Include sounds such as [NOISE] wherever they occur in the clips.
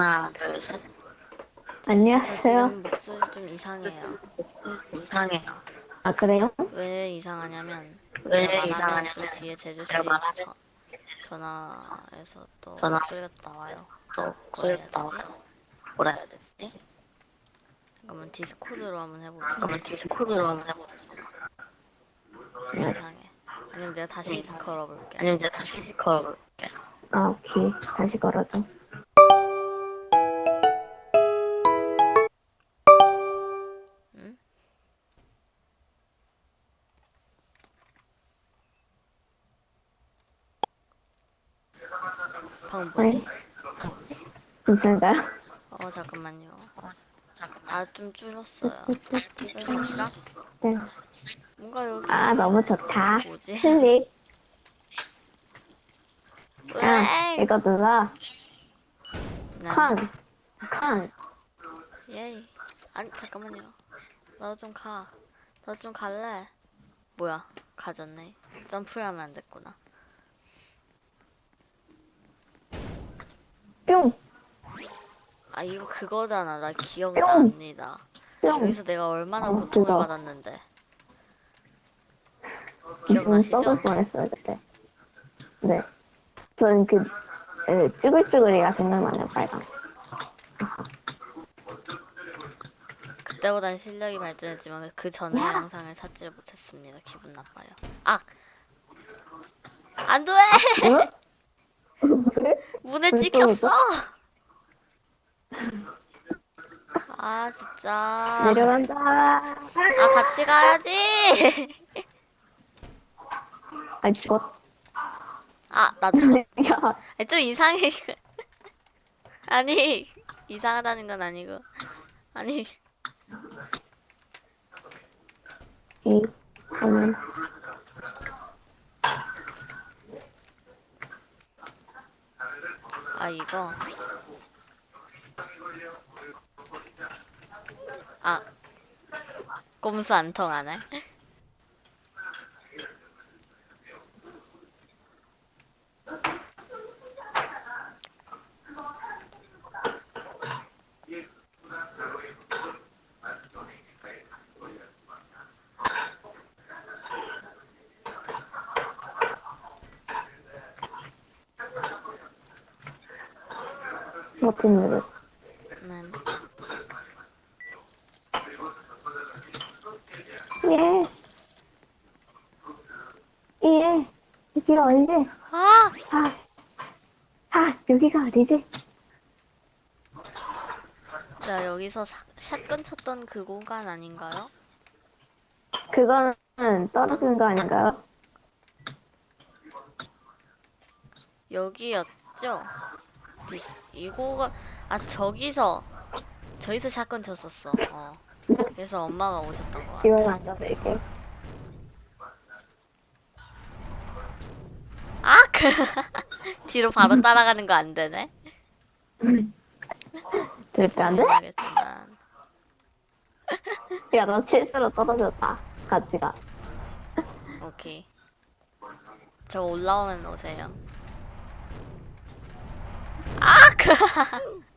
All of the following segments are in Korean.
하나, 둘, 셋. 저 안녕하세요. 지금 목소리 좀 이상해요. 이상해요. 아 그래요? 왜 이상하냐면 왜 이상하냐면 또 뒤에 제주 씨 저- 전화에서 또 전화- 목소리가 나와요. 또 뭐라 소리가 해야 되지? 나와요. 뭐라 해야 되지? 그러면 디스코드로 한번 해보자. 그러면 디스코드로 한번 해보자. 이상해. 아니면 내가 다시 걸어볼게. 아니면 내가 다시 걸어볼게. 아 오케이 다시 걸어줘. 네. 뭐지? 괜찮은가요? 어 잠깐만요. 잠깐만. 아좀 줄었어요. 갑시다. 네. 뭔가 여기 아 너무 좋다. 뭐지? 클릭. 야 으엥! 이거 눌러. 네. 쾅. 쾅. 예이. 아니 잠깐만요. 너좀 가. 너좀 갈래. 뭐야? 가졌네. 점프를 하면 안 됐구나. 뿅. 아 이거 그거잖아. 나 뿅. 기억납니다. 뿅. 여기서 내가 얼마나 어, 고통을 그거. 받았는데. 좀 기억나시죠? 썩을 뻔했어요 그때. 네. 저는 그 에, 쭈글쭈글이가 생각나네요 빨강. 그때보단 실력이 발전했지만 그 전의 영상을 찾지를 못했습니다. 기분 나빠요. 아! 안 돼! [LAUGHS] 문에 왜 찍혔어! 또 아 진짜. 내려간다. 아 같이 가야지. 아 죽었. 아 나도 야. 아니, 좀 이상해. [LAUGHS] 아니 이상하다는 건 아니고 아니 이 저는 아 이거 아 꼼수 안 통하네. 버튼 누르지. 네. 예. 예. 여기가 어디지? 아 아. 아, 여기가 어디지? 나 여기서 사, 샷건 쳤던 그 공간 아닌가요? 그거는 떨어지는 거 아닌가요? 여기였죠? 이거가 아 저기서 저기서 샷건 쳤었어. 어. [LAUGHS] 그래서 엄마가 오셨던 거 같아. 앉아볼게. 아 그. [LAUGHS] 뒤로 바로 따라가는 거 안 되네. 될까 안 돼? 당연하겠지만. 야, 너 실수로 떨어졌다. 같이 가. 오케이. 저 올라오면 오세요. 아 그. [LAUGHS]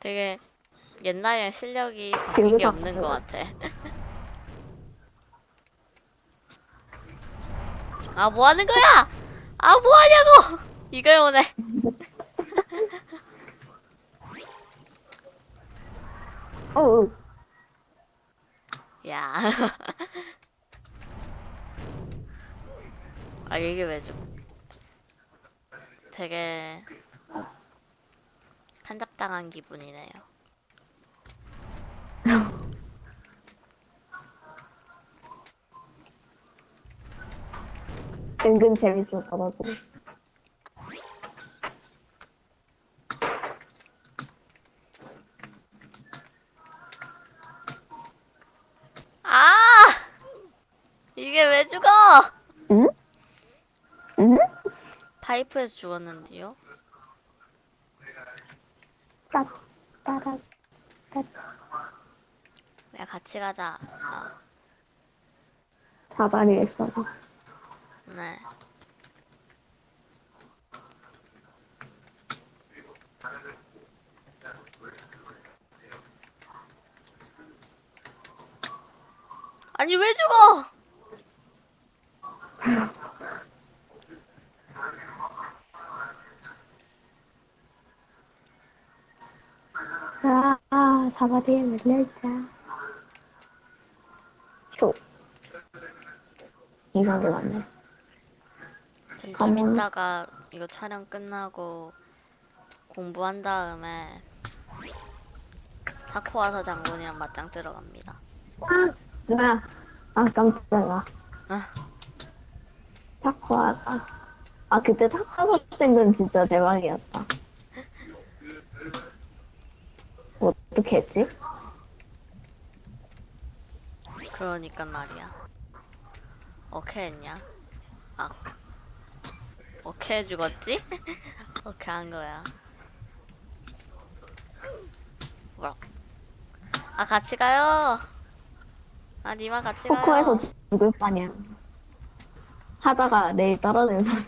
되게 옛날이랑 실력이 바뀐 게 없는 것 같아. 아, 뭐 하는 거야? 아, 뭐 하냐고! 이걸 오네. 어우, 야. [LAUGHS] 아, 이게 왜 좀. 되게. 한잡당한 기분이네요. 은근 재밌었더라고. 아! 이게 왜 죽어! 응? 응? 파이프에서 죽었는데요? 따, 따라, 따. 야, 같이 가자. 아, 사다리 했어. 네. 아니 왜 죽어? 아, 사바디에 밀려있자. 쇼. 이상도 많네. 전좀 가면- 이따가 이거 촬영 끝나고 공부한 다음에 타코와사 장군이랑 맞짱 뜨러 갑니다. 아, 뭐야. 아, 깜짝이야. 아. 타코하자. 아, 그때 타코하자 땐건 진짜 대박이었다. 어떻게 했지? 그러니까 말이야. 어케 했냐? 아. 어케 죽었지? [LAUGHS] 어케 한 거야. 아 같이 가요. 아 니마 같이 가요. 토크에서 죽을 판이야. 하다가 내일 떨어지면.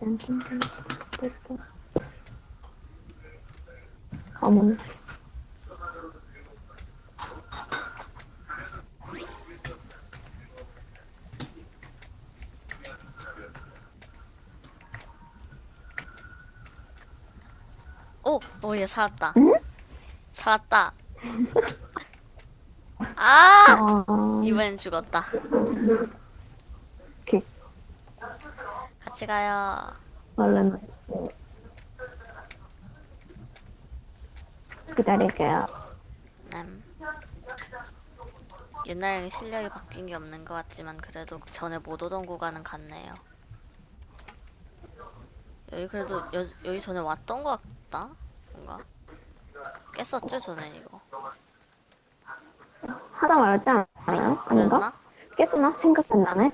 [LAUGHS] 어머나. 오, 오, 얘 살았다. 응? 살았다. [LAUGHS] 아, 어, 이번엔 죽었다. 이렇게 같이 가요. 얼른 기다릴게요. 음. 옛날에 실력이 바뀐 게 없는 것 같지만 그래도 전에 못 오던 구간은 같네요. 여기 그래도 여, 여기 전에 왔던 것 같다? 뭔가? 깼었죠 전에 이거? 하다 말았지 않아요? 아닌가? 깼으나? 생각이 안 나네.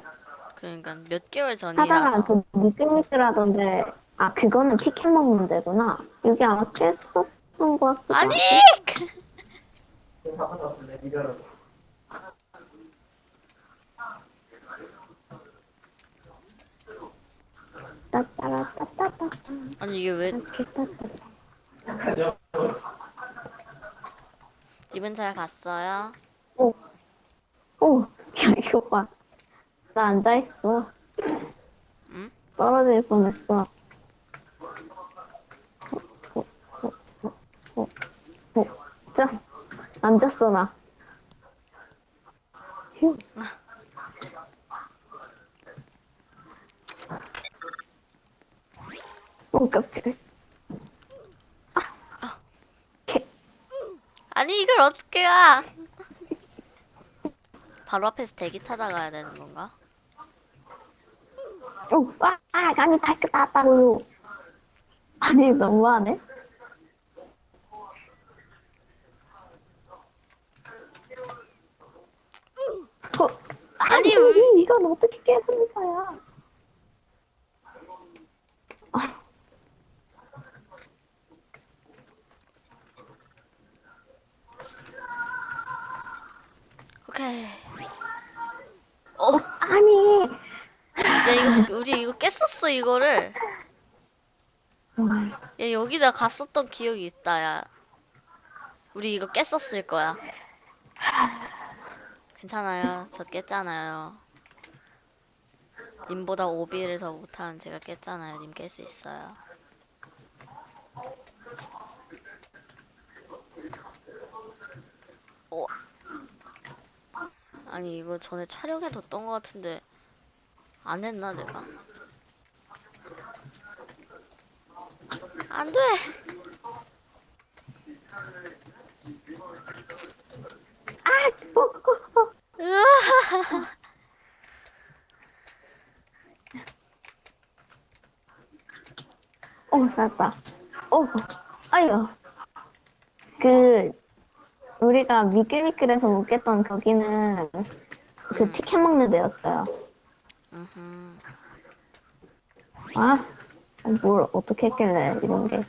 그러니까 몇 개월 하다가 전이라서 그 미끌미끌하던데 아 그거는 티켓 먹는 데구나. 여기 아마 깼었던 것 같기도 아니! 아니 이게 왜 집은 잘 갔어요? 오, 오, 야 이거 봐. 나 앉아 있어. 응? 떨어질 뻔했어. 오, 오, 오, 오, 오. 자, 앉았어 나. 휴. 오 깜짝이야. 아, 개. 아니 이걸 어떻게 가? 바로 앞에서 대기 타다 가야 되는 건가? 오, 아, 아, 감이 다 끝났다고요. 아니, 너무하네. 어, 아니, 아니, 왜- 이건 어떻게 깨는 거야? 오케이. 어, 아니. 야 이거 우리 이거 깼었어 이거를. 음, 야 여기다 갔었던 기억이 있다 야. 우리 이거 깼었을 거야. 괜찮아요. 저 깼잖아요. 님보다 오비를 더 못하는 제가 깼잖아요. 님 깰 수 있어요. 어. 아니 이거 전에 촬영해뒀던 것 같은데 안 했나 내가? 안 돼. 아, 어, 어, 어. 어, 살았다. 어, 아유. 그, 우리가 미끌미끌해서 못 깼던 거기는 그 티켓 먹는 데였어요. 아, 뭘 어떻게 했길래 이런 게.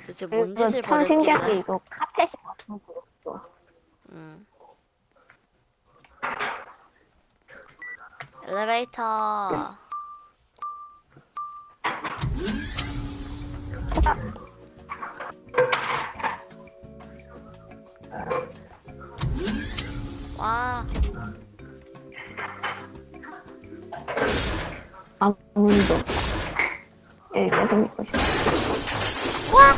도대체 뭔 짓을 참 신기한 게? 이거 카펫이 같은 거였어. 음. 엘리베이터. 와, 아무도 여기 계속 있고 싶어. 와! 아!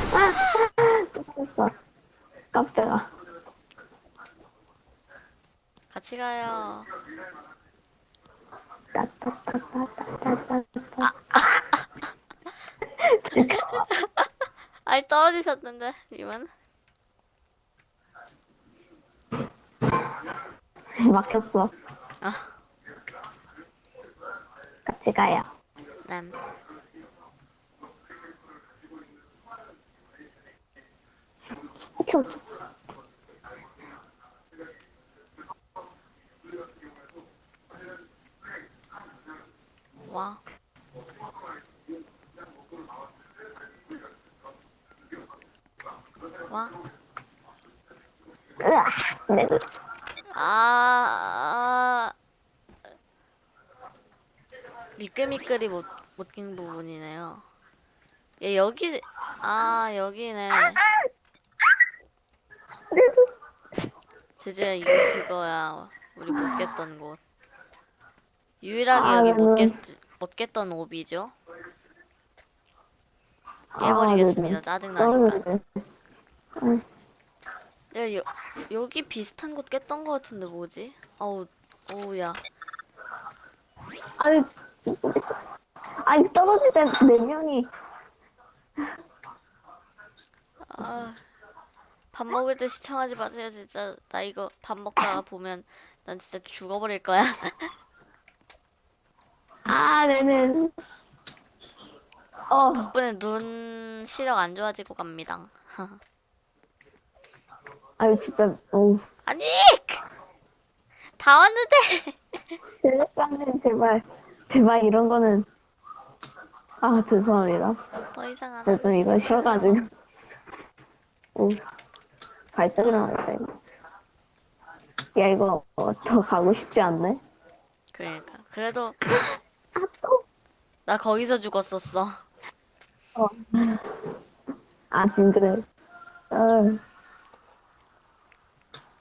또 깜짝아. 같이 가요. 따따따따따따따. 아이 떨어지셨는데 님은? [LAUGHS] 막혔어. 아. 같이 가요. 남. 이렇게 어쩌지? 와. 와. 으악, 내 눈. 아. 미끌미끌이 못, 못 낀 부분이네요. 얘 여기, 아, 여기네. 제주야, 이거 그거야. 우리 못 깼던 곳. 유일하게 아, 여기 못 나는- 깼, 못 깼던 옵이죠. 아, 깨버리겠습니다. 네네. 짜증나니까. 야, 여, 여기 비슷한 곳 깼던 것 같은데 뭐지? 어우, 어우, 야. 아니, 아니, 떨어질 때 네 명이. 아, 밥 먹을 때 시청하지 마세요, 진짜. 나 이거 밥 먹다가 보면 난 진짜 죽어버릴 거야. [LAUGHS] 아, 네네. 어, 덕분에 눈 시력 안 좋아지고 갑니다. [LAUGHS] 아유, 진짜, 어우. 아니! 다 왔는데! [LAUGHS] 제작자님, 제발. 제발 이런 거는. 아, 죄송합니다. 더 이상 안 저도 이거 싶어요. 쉬어가지고. 오, 발작 일어났다, 이거. 야, 이거 어, 더 가고 싶지 않네? 그러니까. 그래도 아, 또? 나 거기서 죽었었어. 어. 아, 징그레. 어.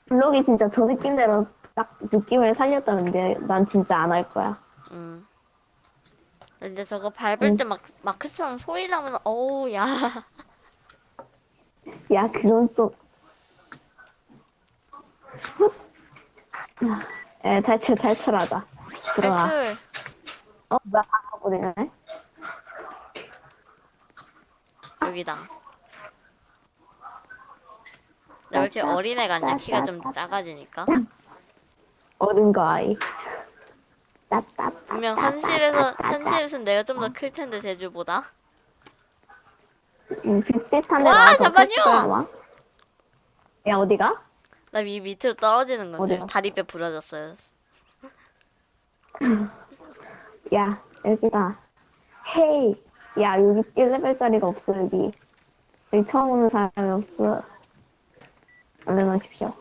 블록이 진짜 저 느낌대로 딱 느낌을 살렸다는데, 난 진짜 안 할 거야. 응. 근데 저거 밟을 때막 마크처럼 소리 나면 어우 야. [LAUGHS] 야, 그건 좀. 에, 탈출, 탈출하자. 들어와. 탈출. 어, 나 가버리네. 여기다. 나왜 이렇게 어린애 같냐? 키가 좀 작아지니까. 어른 거 아이. 분명 현실에서 현실에선 내가 좀 더 클 텐데 제주보다. 음, 비슷비슷한데 와, 잠깐만요. 와. 야, 어디가? 나 위 밑으로 떨어지는 건데 어디요? 다리뼈 부러졌어요. [LAUGHS] 야, 여기다. 헤이. 야, 여기 1레벨짜리가 없어, 여기. 여기 처음 오는 사람이 없어. 안녕하십시오.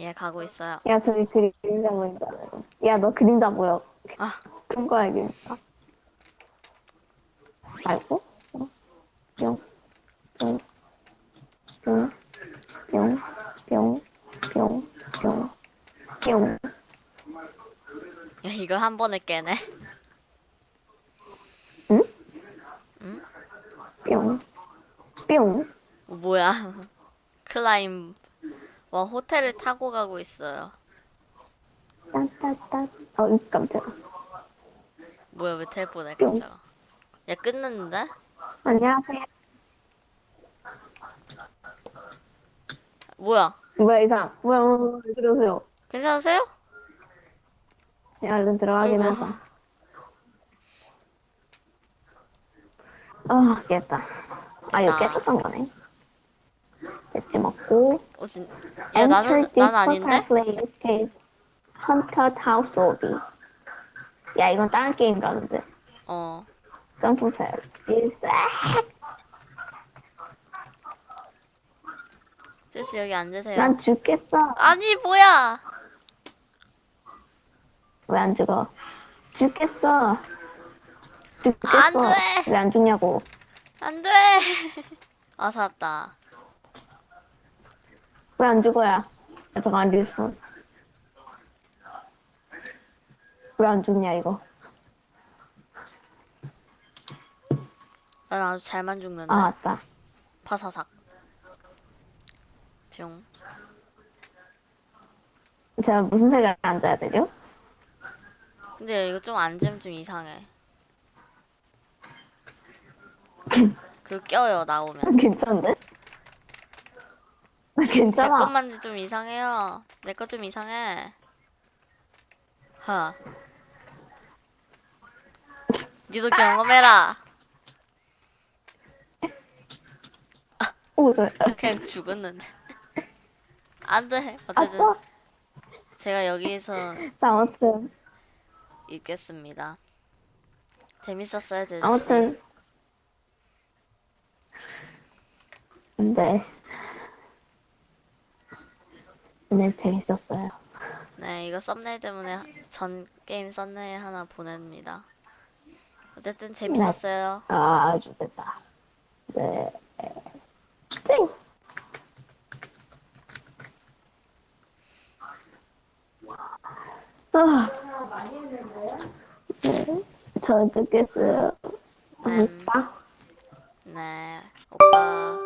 예, 가고 있어요. 야, 저기 그림자 보인잖아요. 야, 너 그림자 보여. 아. 큰 거야, 그림자. 알고? 뿅, 뿅, 뿅, 뿅, 뿅, 뿅, 뿅, 뿅. 야, 이걸 한 번에 깨네. 응? 응? 뿅, 뿅. 어, 뭐야. [LAUGHS] 클라임. 와 호텔을 타고 가고 있어요. 딴따따. 어, 이 깜짝아. 뭐야 왜 텔포네 깜짝아. 야 끝났는데? 안녕하세요. 뭐야? 뭐야, 이상. 뭐야, 뭐야, 왜 그러세요? 괜찮으세요? 야, 얼른 들어가긴 아이고. 하자. 아, 깼다. 아, 이거. 깼었던 거네. 됐지 먹고. 어, 진... 야 나는 난 아닌데? Haunted House Obi. 야, 이건 다른 게임 가는데. 어. 점프 패스. 제시 여기 앉으세요. 난 죽겠어. 아니 뭐야? 왜 안 죽어? 죽겠어. 죽겠어. 안 돼. 왜 안 죽냐고. 안 돼. [LAUGHS] 아 살았다. 왜 안 죽어야? 아, 잠깐 respawn. 왜안 죽냐 이거? 난 아주 잘만 죽는데. 아 맞다. 파사삭. 병. 제가 무슨 색을 앉아야 되죠? 근데 이거 좀 앉으면 좀 이상해. [LAUGHS] 그 껴요 나오면. 괜찮은데? 나 [LAUGHS] 제 괜찮아. 것만 좀 이상해요. 내 거 좀 이상해. 하. 니도 경험해라. 오, 저, 그냥 죽었는데. 안 돼. 어쨌든. 제가 여기서 아무튼, 있겠습니다. 재밌었어요, 제주씨. 아무튼. 네. 네, 재밌었어요. 네, 이거 썸네일 때문에 전 게임 썸네일 하나 보냅니다. 어쨌든 재밌었어요. 아, 아주 됐다. 네. 찡! 아. 네. 저 끊겠어요. 음. 오빠? 네, 오빠.